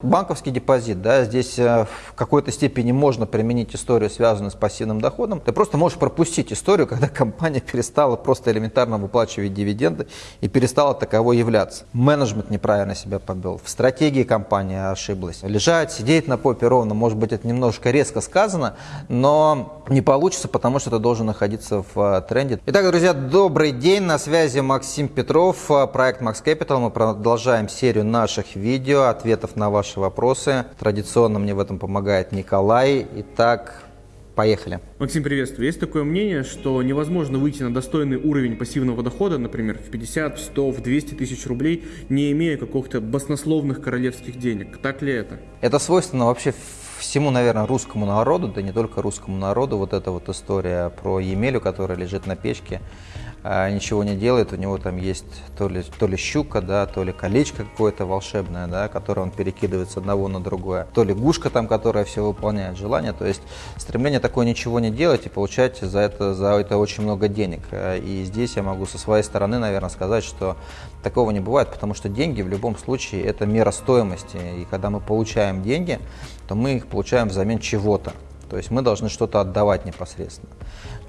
Банковский депозит, да, здесь э, в какой-то степени можно применить историю, связанную с пассивным доходом. Ты просто можешь пропустить историю, когда компания перестала просто элементарно выплачивать дивиденды и перестала таковой являться. Менеджмент неправильно себя повел, в стратегии компания ошиблась. Лежать, сидеть на попе ровно, может быть, это немножко резко сказано, но не получится, потому что ты должен находиться в э, тренде. Итак, друзья, добрый день, на связи Максим Петров, э, проект Max Capital. Мы продолжаем серию наших видео, ответов на ваши ваши вопросы. Традиционно мне в этом помогает Николай. Итак, Поехали. Максим, приветствую. Есть такое мнение, что невозможно выйти на достойный уровень пассивного дохода, например, в 50, в 100, в 200 тысяч рублей, не имея каких-то баснословных королевских денег. Так ли это? Это свойственно вообще всему, наверное, русскому народу, да не только русскому народу. Вот эта вот история про Емелю, которая лежит на печке ничего не делает, у него там есть то ли, то ли щука, да, то ли колечко какое-то волшебное, да, которое он перекидывает с одного на другое, то ли гушка там, которая все выполняет желание. То есть стремление такое ничего не делать и получать за это, за это очень много денег. И здесь я могу со своей стороны, наверное, сказать, что такого не бывает, потому что деньги в любом случае это мера стоимости. И когда мы получаем деньги, то мы их получаем взамен чего-то. То есть мы должны что-то отдавать непосредственно.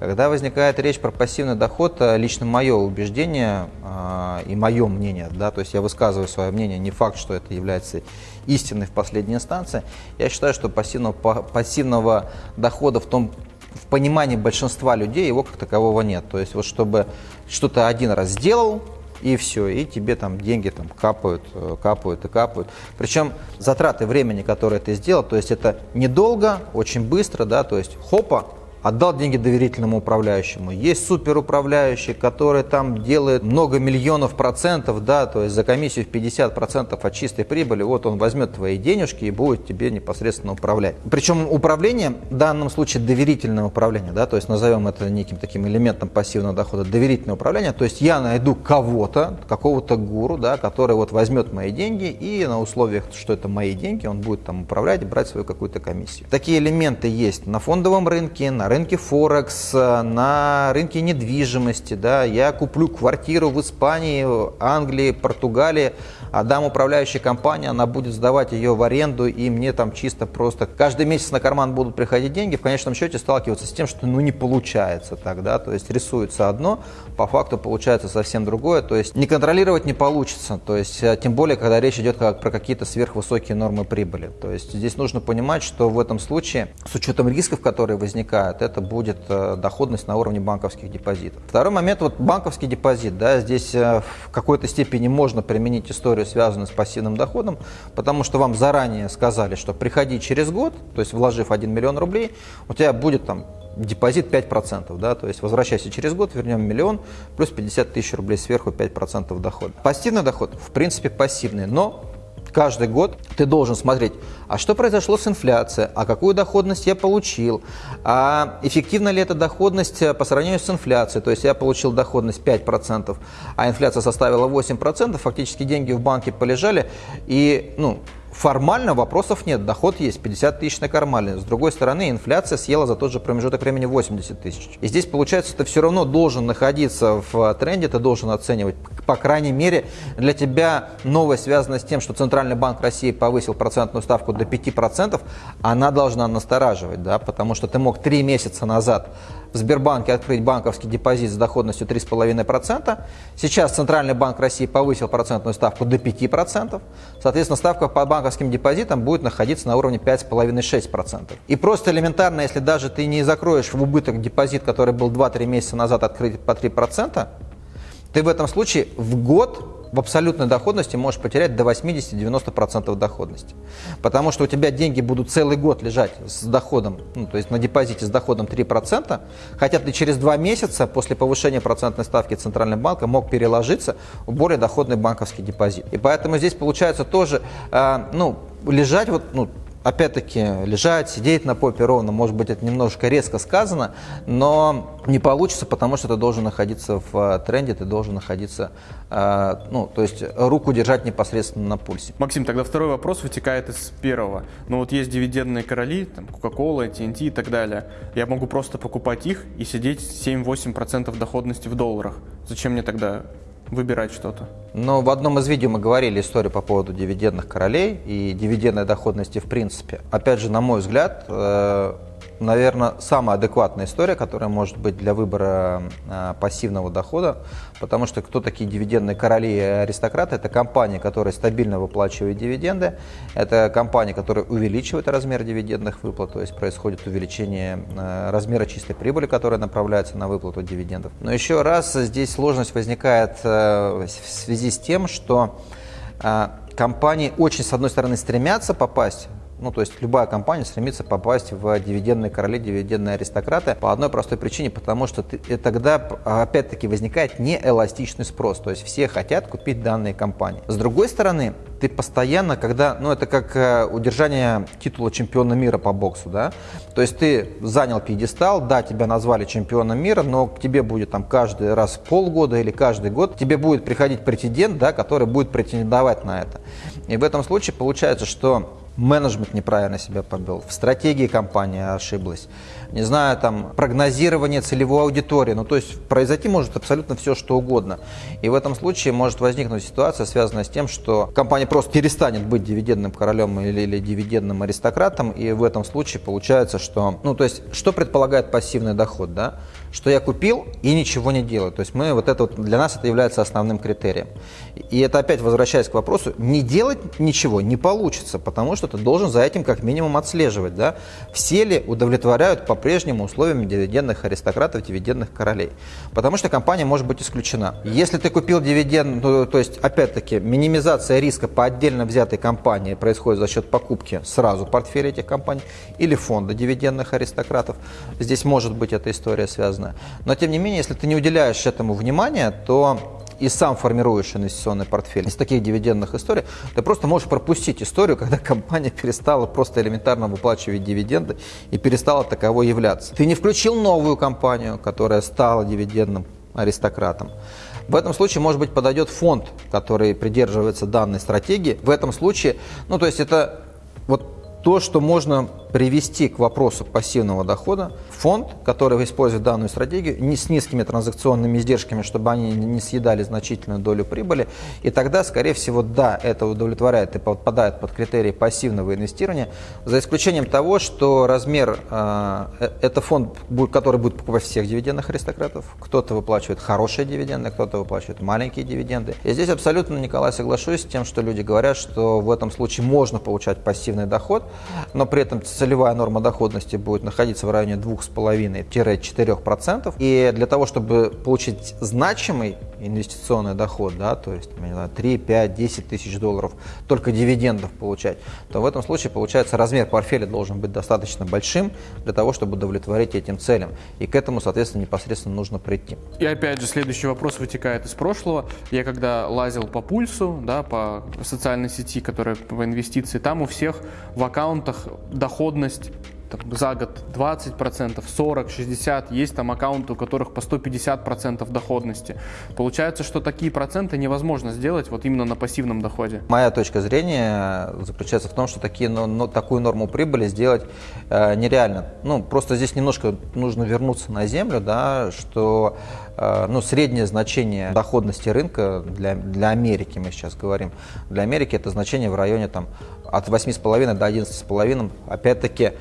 Когда возникает речь про пассивный доход, э, лично мое убеждение э, и мое мнение, да, то есть я высказываю свое мнение, не факт, что это является истиной в последней инстанции, я считаю, что пассивного, пассивного дохода в том в понимании большинства людей его как такового нет. То есть вот чтобы что-то один раз сделал, и все, и тебе там деньги там капают, э, капают и капают. Причем затраты времени, которые ты сделал, то есть это недолго, очень быстро, да, то есть хопа, отдал деньги доверительному управляющему. Есть суперуправляющий, который там делает много миллионов процентов, да, то есть за комиссию в 50 процентов от чистой прибыли, вот он возьмет твои денежки и будет тебе непосредственно управлять. Причем управление, в данном случае доверительное управление, да, то есть назовем это неким таким элементом пассивного дохода, доверительное управление, то есть я найду кого-то, какого-то гуру, да, который вот возьмет мои деньги и на условиях, что это мои деньги, он будет там управлять и брать свою какую-то комиссию. Такие элементы есть на фондовом рынке, на рынке Форекс, на рынке недвижимости. Да, я куплю квартиру в Испании, Англии, Португалии, отдам управляющей компании, она будет сдавать ее в аренду, и мне там чисто просто каждый месяц на карман будут приходить деньги, в конечном счете сталкиваться с тем, что ну не получается тогда, то есть рисуется одно, по факту получается совсем другое, то есть не контролировать не получится, то есть э, тем более, когда речь идет как, про какие-то сверхвысокие нормы прибыли. То есть здесь нужно понимать, что в этом случае, с учетом рисков, которые возникают, это будет э, доходность на уровне банковских депозитов. Второй момент, вот банковский депозит, да, здесь э, в какой-то степени можно применить историю, связанную с пассивным доходом, потому что вам заранее сказали, что приходи через год, то есть вложив 1 миллион рублей, у тебя будет там депозит 5%, да, то есть возвращайся через год, вернем миллион, плюс 50 тысяч рублей сверху 5% дохода. Пассивный доход, в принципе, пассивный, но каждый год ты должен смотреть, а что произошло с инфляцией, а какую доходность я получил, а эффективна ли эта доходность э, по сравнению с инфляцией, то есть я получил доходность 5%, а инфляция составила 8%, фактически деньги в банке полежали, и ну, Формально вопросов нет, доход есть, 50 тысяч на кармане. С другой стороны, инфляция съела за тот же промежуток времени 80 тысяч. И здесь, получается, ты все равно должен находиться в тренде, ты должен оценивать. По крайней мере, для тебя новость, связанная с тем, что Центральный банк России повысил процентную ставку до 5%, она должна настораживать, да, потому что ты мог три месяца назад в Сбербанке открыть банковский депозит с доходностью 3,5%. Сейчас Центральный банк России повысил процентную ставку до 5%. Соответственно, ставка по банковским депозитам будет находиться на уровне 5,5-6%. И просто элементарно, если даже ты не закроешь в убыток депозит, который был 2-3 месяца назад открыт по 3%, ты в этом случае в год в абсолютной доходности можешь потерять до 80-90% доходности. Потому что у тебя деньги будут целый год лежать с доходом, ну, то есть на депозите с доходом 3%, хотя ты через два месяца после повышения процентной ставки Центрального банка мог переложиться в более доходный банковский депозит. И поэтому здесь получается тоже, э, ну, лежать вот, ну, опять-таки, лежать, сидеть на попе ровно, может быть, это немножко резко сказано, но не получится, потому что ты должен находиться в э, тренде, ты должен находиться, э, ну, то есть руку держать непосредственно на пульсе. Максим, тогда второй вопрос вытекает из первого. Ну вот есть дивидендные короли, там, Coca-Cola, TNT и так далее. Я могу просто покупать их и сидеть 7-8% доходности в долларах. Зачем мне тогда выбирать что-то. Но в одном из видео мы говорили историю по поводу дивидендных королей и дивидендной доходности в принципе. Опять же, на мой взгляд, э, наверное, самая адекватная история, которая может быть для выбора э, пассивного дохода, потому что кто такие дивидендные короли и аристократы? Это компании, которые стабильно выплачивают дивиденды, это компании, которые увеличивают размер дивидендных выплат, то есть происходит увеличение э, размера чистой прибыли, которая направляется на выплату дивидендов. Но еще раз здесь сложность возникает э, в связи с тем, что компании очень, с одной стороны, стремятся попасть ну, то есть любая компания стремится попасть в дивидендные короли, дивидендные аристократы по одной простой причине, потому что ты, и тогда опять-таки возникает неэластичный спрос, то есть все хотят купить данные компании. С другой стороны, ты постоянно, когда, ну это как э, удержание титула чемпиона мира по боксу, да, то есть ты занял пьедестал, да, тебя назвали чемпионом мира, но к тебе будет там каждый раз полгода или каждый год тебе будет приходить претендент, да, который будет претендовать на это. И в этом случае получается, что менеджмент неправильно себя повел, в стратегии компании ошиблась, не знаю, там, прогнозирование целевой аудитории, ну, то есть произойти может абсолютно все, что угодно. И в этом случае может возникнуть ситуация, связанная с тем, что компания просто перестанет быть дивидендным королем или, или дивидендным аристократом, и в этом случае получается, что, ну, то есть, что предполагает пассивный доход, да? Что я купил и ничего не делаю. То есть мы вот это вот, для нас это является основным критерием. И это опять возвращаясь к вопросу, не делать ничего не получится, потому что ты должен за этим как минимум отслеживать, да? Все ли удовлетворяют по по-прежнему условиями дивидендных аристократов, дивидендных королей. Потому что компания может быть исключена. Если ты купил дивиденд, ну, то есть, опять-таки, минимизация риска по отдельно взятой компании происходит за счет покупки сразу портфеля этих компаний или фонда дивидендных аристократов. Здесь может быть эта история связана. Но, тем не менее, если ты не уделяешь этому внимания, то и сам формируешь инвестиционный портфель. Из таких дивидендных историй ты просто можешь пропустить историю, когда компания перестала просто элементарно выплачивать дивиденды и перестала таковой являться. Ты не включил новую компанию, которая стала дивидендным аристократом. В этом случае, может быть, подойдет фонд, который придерживается данной стратегии. В этом случае, ну, то есть это вот то, что можно привести к вопросу пассивного дохода фонд, который использует данную стратегию, не с низкими транзакционными издержками, чтобы они не съедали значительную долю прибыли, и тогда, скорее всего, да, это удовлетворяет и подпадает под критерии пассивного инвестирования, за исключением того, что размер, э, э это фонд, который будет покупать всех дивидендных аристократов, кто-то выплачивает хорошие дивиденды, кто-то выплачивает маленькие дивиденды. И здесь абсолютно, Николай, соглашусь с тем, что люди говорят, что в этом случае можно получать пассивный доход, но при этом целевая норма доходности будет находиться в районе 2,5-4%. И для того, чтобы получить значимый инвестиционный доход, да, то есть не знаю, 3, 5, 10 тысяч долларов только дивидендов получать, то в этом случае получается размер портфеля должен быть достаточно большим для того, чтобы удовлетворить этим целям. И к этому, соответственно, непосредственно нужно прийти. И опять же, следующий вопрос вытекает из прошлого. Я когда лазил по пульсу, да, по социальной сети, которая по инвестиции, там у всех в аккаунтах доход доходность там, за год 20%, 40, 60, есть там аккаунты, у которых по 150% доходности. Получается, что такие проценты невозможно сделать вот именно на пассивном доходе. Моя точка зрения заключается в том, что такие, но, но, такую норму прибыли сделать э, нереально. Ну, просто здесь немножко нужно вернуться на землю, да, что э, ну, среднее значение доходности рынка для, для Америки, мы сейчас говорим, для Америки это значение в районе там, от 8,5 до 11,5, опять-таки,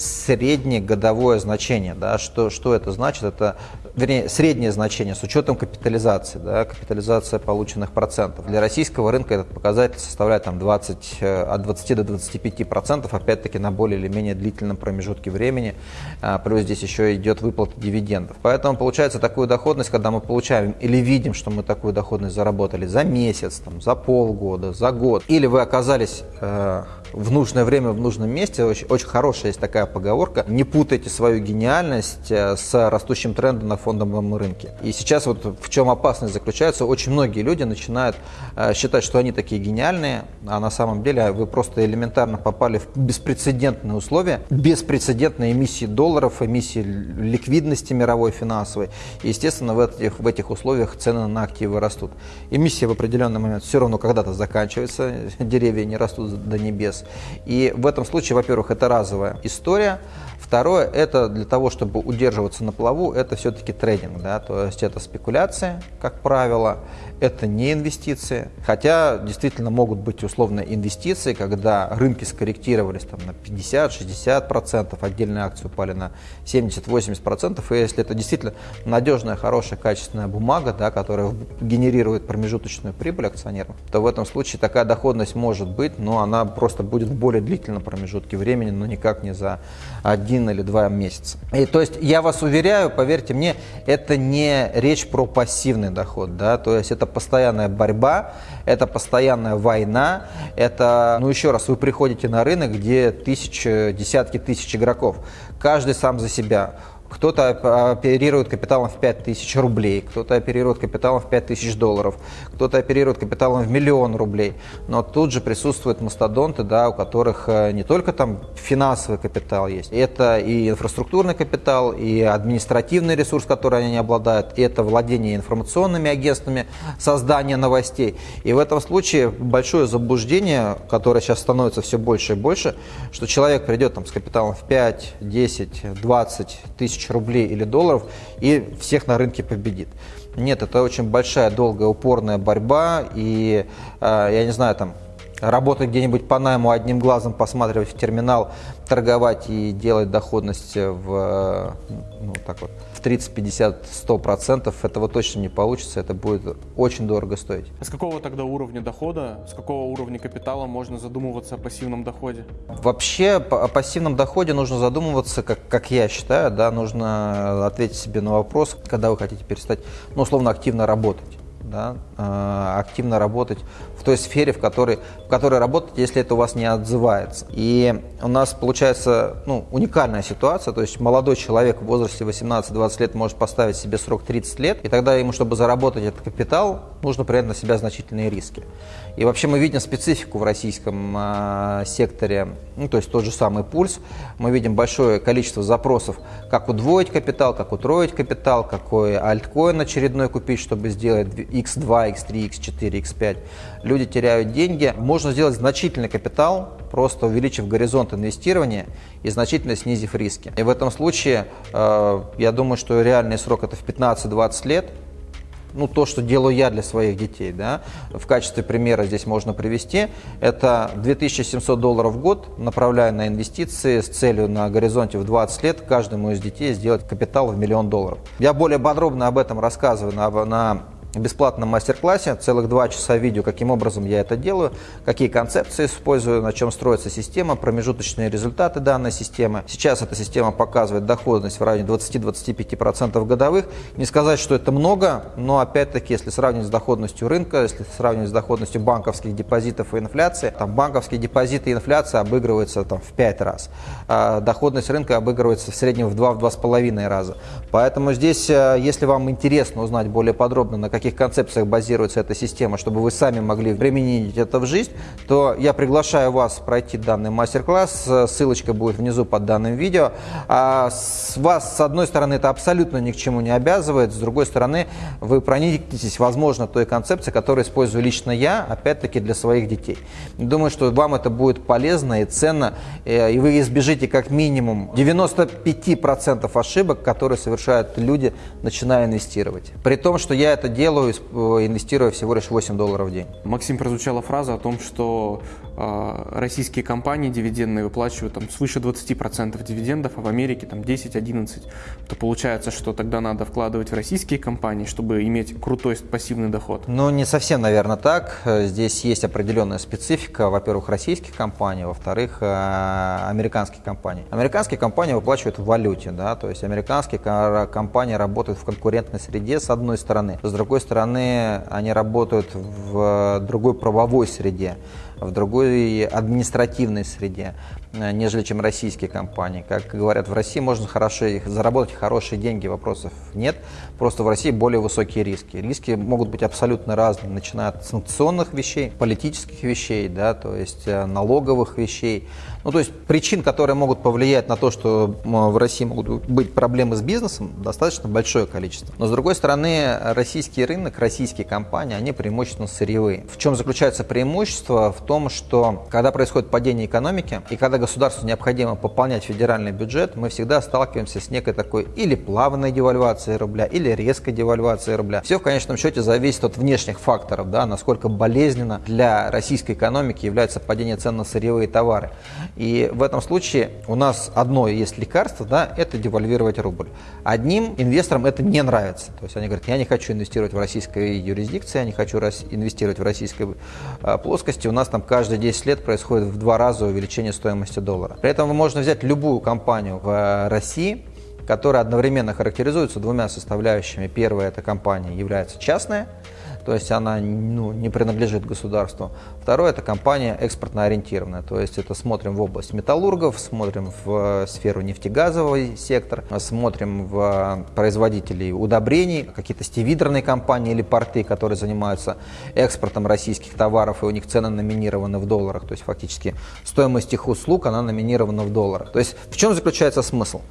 среднее годовое значение. Да? Что, что это значит? Это вернее, среднее значение с учетом капитализации, да, капитализация полученных процентов. Для российского рынка этот показатель составляет там, 20, э, от 20 до 25 процентов, опять-таки на более или менее длительном промежутке времени, а, плюс здесь еще идет выплата дивидендов. Поэтому получается такую доходность, когда мы получаем или видим, что мы такую доходность заработали за месяц, там, за полгода, за год, или вы оказались э, в нужное время в нужном месте, очень, очень хорошая есть такая поговорка, не путайте свою гениальность э, с растущим трендом на фоне фондовом рынке. И сейчас вот в чем опасность заключается, очень многие люди начинают э, считать, что они такие гениальные, а на самом деле вы просто элементарно попали в беспрецедентные условия, беспрецедентные эмиссии долларов, эмиссии ликвидности мировой финансовой. И, естественно, в этих, в этих условиях цены на активы растут. Эмиссия в определенный момент все равно когда-то заканчивается, деревья не растут до небес. И в этом случае, во-первых, это разовая история, Второе, это для того, чтобы удерживаться на плаву, это все-таки трейдинг, да, то есть это спекуляция, как правило, это не инвестиции, хотя действительно могут быть условно инвестиции, когда рынки скорректировались там, на 50-60%, отдельные акции упали на 70-80%, и если это действительно надежная, хорошая, качественная бумага, да, которая генерирует промежуточную прибыль акционерам, то в этом случае такая доходность может быть, но она просто будет в более длительном промежутке времени, но никак не за один или два месяца. И, то есть я вас уверяю, поверьте мне, это не речь про пассивный доход, да, то есть это постоянная борьба, это постоянная война, это, ну еще раз, вы приходите на рынок, где тысячи, десятки тысяч игроков, каждый сам за себя. Кто-то оперирует капиталом в 5000 рублей, кто-то оперирует капиталом в 5000 долларов, кто-то оперирует капиталом в миллион рублей. Но тут же присутствуют мастодонты, да, у которых э, не только там финансовый капитал есть, это и инфраструктурный капитал, и административный ресурс, который они не обладают, это владение информационными агентствами, создание новостей. И в этом случае большое заблуждение, которое сейчас становится все больше и больше, что человек придет там с капиталом в 5, 10, 20 тысяч тысяч рублей или долларов и всех на рынке победит. Нет, это очень большая, долгая, упорная борьба, и э, я не знаю, там, работать где-нибудь по найму одним глазом, посматривать в терминал, торговать и делать доходность в, ну, так вот, в 30, 50, 100 процентов, этого точно не получится, это будет очень дорого стоить. А с какого тогда уровня дохода, с какого уровня капитала можно задумываться о пассивном доходе? Вообще о пассивном доходе нужно задумываться, как, как я считаю, да, нужно ответить себе на вопрос, когда вы хотите перестать, ну, условно, активно работать да, э, активно работать в той сфере, в которой, в которой работать, если это у вас не отзывается. И у нас получается ну, уникальная ситуация, то есть молодой человек в возрасте 18-20 лет может поставить себе срок 30 лет, и тогда ему, чтобы заработать этот капитал, нужно принять на себя значительные риски. И вообще мы видим специфику в российском э, секторе, ну, то есть тот же самый пульс, мы видим большое количество запросов, как удвоить капитал, как утроить капитал, какой альткоин очередной купить, чтобы сделать X2, X3, X4, X5. Люди теряют деньги. Можно сделать значительный капитал, просто увеличив горизонт инвестирования и значительно снизив риски. И в этом случае, э, я думаю, что реальный срок это в 15-20 лет, ну, то, что делаю я для своих детей, да, в качестве примера здесь можно привести, это 2700 долларов в год, направляю на инвестиции с целью на горизонте в 20 лет каждому из детей сделать капитал в миллион долларов. Я более подробно об этом рассказываю на, на бесплатном мастер-классе, целых два часа видео, каким образом я это делаю, какие концепции использую, на чем строится система, промежуточные результаты данной системы. Сейчас эта система показывает доходность в районе 20-25% годовых. Не сказать, что это много, но опять-таки, если сравнивать с доходностью рынка, если сравнивать с доходностью банковских депозитов и инфляции, там банковские депозиты и инфляция обыгрываются там, в 5 раз. А доходность рынка обыгрывается в среднем в 2-2,5 раза. Поэтому здесь, э, если вам интересно узнать более подробно, на каких концепциях базируется эта система, чтобы вы сами могли применить это в жизнь, то я приглашаю вас пройти данный мастер-класс. Ссылочка будет внизу под данным видео. А с вас, с одной стороны, это абсолютно ни к чему не обязывает, с другой стороны, вы проникнетесь, возможно, той концепцией, которую использую лично я, опять-таки, для своих детей. Думаю, что вам это будет полезно и ценно, э, и вы избежите как минимум 95% ошибок, которые совершают люди, начиная инвестировать. При том, что я это делаю делаю, э, инвестируя всего лишь 8 долларов в день. Максим, прозвучала фраза о том, что российские компании дивидендные выплачивают там, свыше 20% дивидендов, а в Америке там 10-11%. То получается, что тогда надо вкладывать в российские компании, чтобы иметь крутой пассивный доход? Ну, не совсем, наверное, так. Здесь есть определенная специфика. Во-первых, российских компаний, во-вторых, э, американских компаний. Американские компании выплачивают в валюте, да, то есть американские компании работают в конкурентной среде, с одной стороны. С другой стороны, они работают в другой правовой среде, в другой административной среде, нежели чем российские компании. Как говорят, в России можно хорошо, заработать хорошие деньги, вопросов нет. Просто в России более высокие риски. Риски могут быть абсолютно разные, начиная от санкционных вещей, политических вещей, да, то есть э, налоговых вещей, ну, то есть причин, которые могут повлиять на то, что в России могут быть проблемы с бизнесом, достаточно большое количество. Но с другой стороны, российский рынок, российские компании, они преимущественно сырьевые. В чем заключается преимущество? В том, что когда происходит падение экономики и когда государству необходимо пополнять федеральный бюджет, мы всегда сталкиваемся с некой такой или плавной девальвацией рубля, или резкой девальвацией рубля. Все в конечном счете зависит от внешних факторов, да, насколько болезненно для российской экономики является падение цен на сырьевые товары. И в этом случае у нас одно есть лекарство, да, это девальвировать рубль. Одним инвесторам это не нравится. То есть они говорят, я не хочу инвестировать в российской юрисдикции, я не хочу инвестировать в российской а, плоскости. У нас там каждые 10 лет происходит в два раза увеличение стоимости доллара. При этом можно взять любую компанию в России, которая одновременно характеризуется двумя составляющими. Первая эта компания является частная, то есть она ну, не принадлежит государству. Второе – это компания экспортно ориентированная, то есть это смотрим в область металлургов, смотрим в сферу нефтегазовый сектор, смотрим в производителей удобрений, какие-то стивидерные компании или порты, которые занимаются экспортом российских товаров, и у них цены номинированы в долларах, то есть фактически стоимость их услуг, она номинирована в долларах. То есть в чем заключается смысл?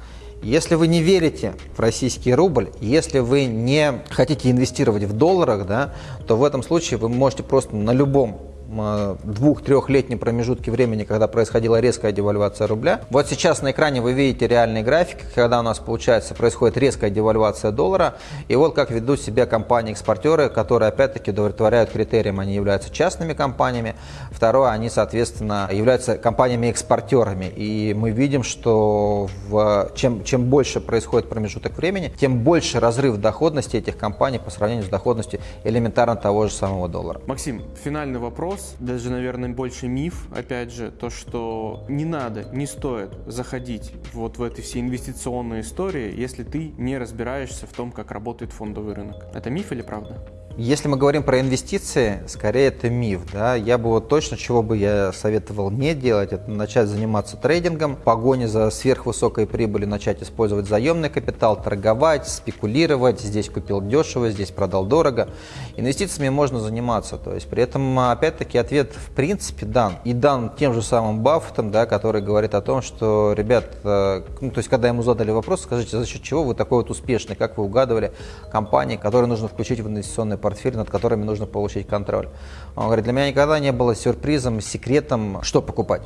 Если вы не верите в российский рубль, если вы не хотите инвестировать в долларах, да, то в этом случае вы можете просто на любом двух-трехлетнем промежутке времени, когда происходила резкая девальвация рубля. Вот сейчас на экране вы видите реальный график, когда у нас получается происходит резкая девальвация доллара. И вот как ведут себя компании-экспортеры, которые опять-таки удовлетворяют критериям. Они являются частными компаниями. Второе, они, соответственно, являются компаниями-экспортерами. И мы видим, что в, чем, чем больше происходит промежуток времени, тем больше разрыв доходности этих компаний по сравнению с доходностью элементарно того же самого доллара. Максим, финальный вопрос вопрос, даже, наверное, больше миф, опять же, то, что не надо, не стоит заходить вот в эти все инвестиционные истории, если ты не разбираешься в том, как работает фондовый рынок. Это миф или правда? Если мы говорим про инвестиции, скорее это миф. Да? Я бы вот точно, чего бы я советовал не делать, это начать заниматься трейдингом, погоне за сверхвысокой прибылью, начать использовать заемный капитал, торговать, спекулировать, здесь купил дешево, здесь продал дорого. Инвестициями можно заниматься. То есть при этом, опять-таки, ответ в принципе дан. И дан тем же самым Баффетом, да, который говорит о том, что, ребят, э, ну, то есть когда ему задали вопрос, скажите, за счет чего вы такой вот успешный, как вы угадывали компании, которые нужно включить в инвестиционный портфель, над которыми нужно получить контроль. Он говорит, для меня никогда не было сюрпризом, секретом, что покупать.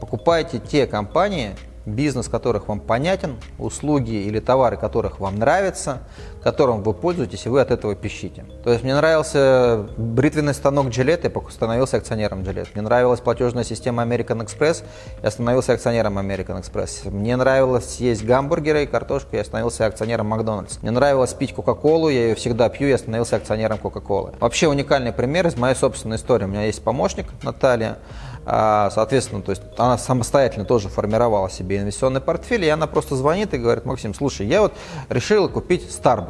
Покупайте те компании, бизнес которых вам понятен, услуги или товары которых вам нравятся, которым вы пользуетесь, и вы от этого пищите. То есть мне нравился бритвенный станок Gillette, я становился акционером Gillette. Мне нравилась платежная система American Express, я становился акционером American Express. Мне нравилось есть гамбургеры и картошку, я становился акционером Макдональдс. Мне нравилось пить Кока-Колу, я ее всегда пью, я становился акционером Кока-Колы. Вообще уникальный пример из моей собственной истории. У меня есть помощник Наталья, а, соответственно, то есть она самостоятельно тоже формировала себе инвестиционный портфель, и она просто звонит и говорит, Максим, слушай, я вот решила купить Starbucks.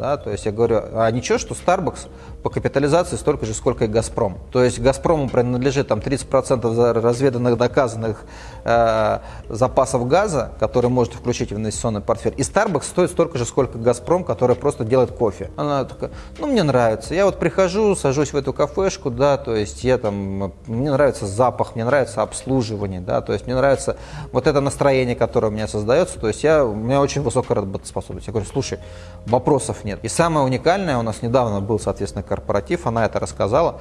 Да, то есть я говорю, а ничего, что Starbucks по капитализации столько же, сколько и Газпром. То есть Газпрому принадлежит там 30% разведанных, доказанных э, запасов газа, которые можете включить в инвестиционный портфель. И Starbucks стоит столько же, сколько Газпром, который просто делает кофе. Она такая, ну мне нравится. Я вот прихожу, сажусь в эту кафешку, да, то есть я там, мне нравится запах, мне нравится обслуживание, да, то есть мне нравится вот это настроение, которое у меня создается, то есть я, у меня очень высокая работоспособность. Я говорю, слушай, вопросов нет. И самое уникальное, у нас недавно был, соответственно, корпоратив, она это рассказала.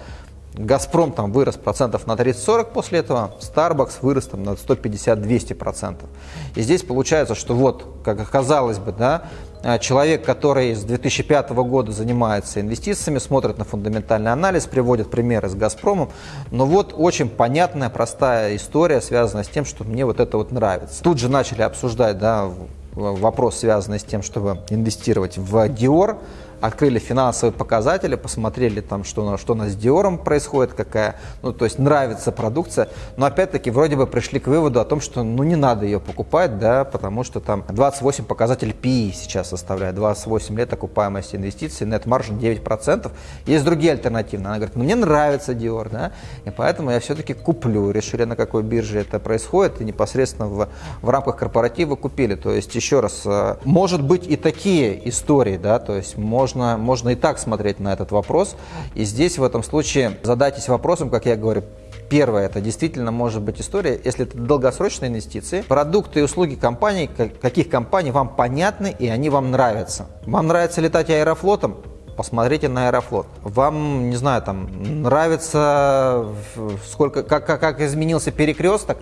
Газпром там вырос процентов на 30-40 после этого, Starbucks вырос там на 150-200 процентов. И здесь получается, что вот, как оказалось бы, да, э, человек, который с 2005 года занимается инвестициями, смотрит на фундаментальный анализ, приводит примеры с Газпромом, но вот очень понятная, простая история, связанная с тем, что мне вот это вот нравится. Тут же начали обсуждать, да, вопрос, связанный с тем, чтобы инвестировать в Dior, открыли финансовые показатели, посмотрели там, что, что у нас с Диором происходит, какая, ну, то есть нравится продукция, но опять-таки вроде бы пришли к выводу о том, что ну не надо ее покупать, да, потому что там 28 показатель PI сейчас составляет, 28 лет окупаемости инвестиций, net margin 9%, есть другие альтернативы. Она говорит, ну мне нравится Dior, да, и поэтому я все-таки куплю, решили на какой бирже это происходит, и непосредственно в, в рамках корпоратива купили, то есть еще раз, э, может быть и такие истории, да, то есть может можно, можно и так смотреть на этот вопрос. И здесь в этом случае задайтесь вопросом, как я говорю, Первое, это действительно может быть история, если это долгосрочные инвестиции, продукты и услуги компаний, каких компаний вам понятны и они вам нравятся. Вам нравится летать аэрофлотом? Посмотрите на Аэрофлот. Вам, не знаю, там нравится, сколько, как, как, как изменился перекресток,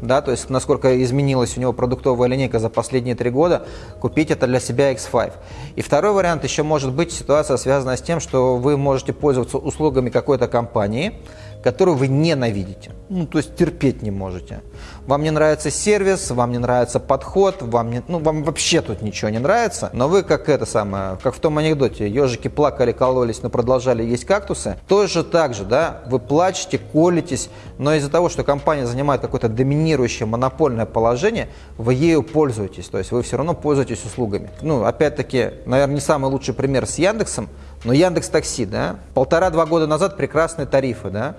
да, то есть насколько изменилась у него продуктовая линейка за последние три года, купить это для себя X5. И второй вариант еще может быть ситуация, связанная с тем, что вы можете пользоваться услугами какой-то компании, которую вы ненавидите, ну, то есть терпеть не можете. Вам не нравится сервис, вам не нравится подход, вам, не, ну, вам вообще тут ничего не нравится, но вы как это самое, как в том анекдоте, ежики плакали, кололись, но продолжали есть кактусы, тоже так же, да, вы плачете, колитесь, но из-за того, что компания занимает какое-то доминирующее монопольное положение, вы ею пользуетесь, то есть вы все равно пользуетесь услугами. Ну, опять-таки, наверное, не самый лучший пример с Яндексом, но Яндекс Такси, да, полтора-два года назад прекрасные тарифы, да,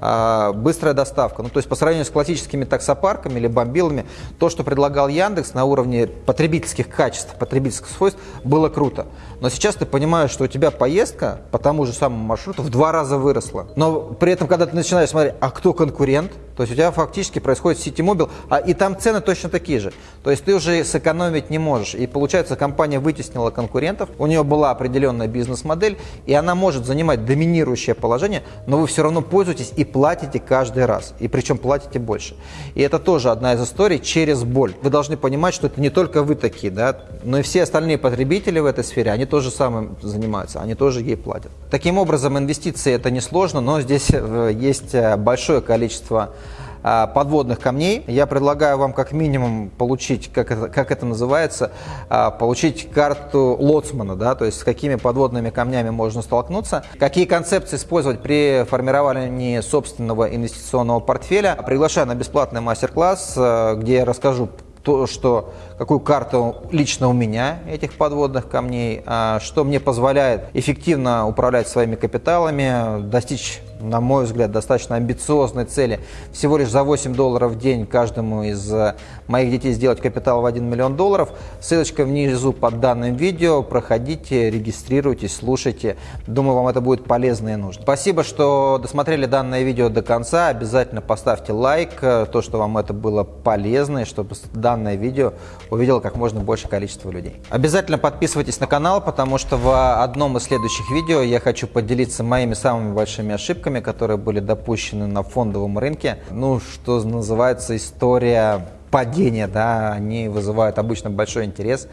а, быстрая доставка. Ну, то есть по сравнению с классическими таксопарками или бомбилами, то, что предлагал Яндекс на уровне потребительских качеств, потребительских свойств, было круто. Но сейчас ты понимаешь, что у тебя поездка по тому же самому маршруту в два раза выросла. Но при этом, когда ты начинаешь смотреть, а кто конкурент, то есть у тебя фактически происходит City Mobile, а и там цены точно такие же. То есть ты уже сэкономить не можешь. И получается, компания вытеснила конкурентов, у нее была определенная бизнес-модель, и она может занимать доминирующее положение, но вы все равно пользуетесь и платите каждый раз. И причем платите больше. И это тоже одна из историй через боль. Вы должны понимать, что это не только вы такие, да, но и все остальные потребители в этой сфере, они тоже самым занимаются, они тоже ей платят. Таким образом, инвестиции это несложно, но здесь э, есть э, большое количество подводных камней. Я предлагаю вам как минимум получить, как это, как это называется, а, получить карту лоцмана, да, то есть с какими подводными камнями можно столкнуться, какие концепции использовать при формировании собственного инвестиционного портфеля. Приглашаю на бесплатный мастер-класс, а, где я расскажу то, что какую карту лично у меня этих подводных камней, что мне позволяет эффективно управлять своими капиталами, достичь на мой взгляд, достаточно амбициозной цели. Всего лишь за 8 долларов в день каждому из э, моих детей сделать капитал в 1 миллион долларов. Ссылочка внизу под данным видео. Проходите, регистрируйтесь, слушайте. Думаю, вам это будет полезно и нужно. Спасибо, что досмотрели данное видео до конца. Обязательно поставьте лайк, э, то, что вам это было полезно, и чтобы данное видео увидело как можно больше количество людей. Обязательно подписывайтесь на канал, потому что в одном из следующих видео я хочу поделиться моими самыми большими ошибками которые были допущены на фондовом рынке. Ну, что называется, история падения, да, они вызывают обычно большой интерес,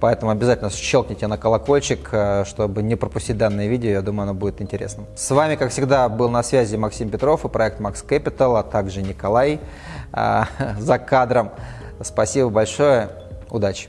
поэтому обязательно щелкните на колокольчик, э, чтобы не пропустить данное видео, я думаю, оно будет интересным. С вами, как всегда, был на связи Максим Петров и проект Max Capital, а также Николай э, за кадром. Спасибо большое, удачи!